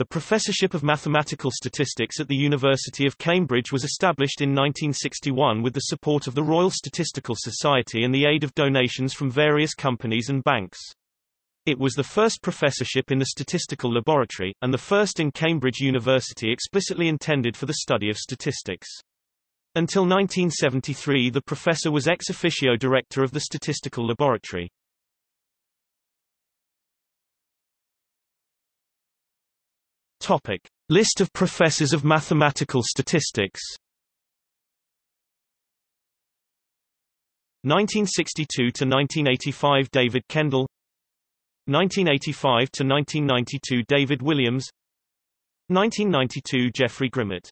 The Professorship of Mathematical Statistics at the University of Cambridge was established in 1961 with the support of the Royal Statistical Society and the aid of donations from various companies and banks. It was the first professorship in the statistical laboratory, and the first in Cambridge University explicitly intended for the study of statistics. Until 1973 the professor was ex officio director of the statistical laboratory. Topic. List of professors of mathematical statistics. 1962 to 1985 David Kendall. 1985 to 1992 David Williams. 1992 Geoffrey Grimmett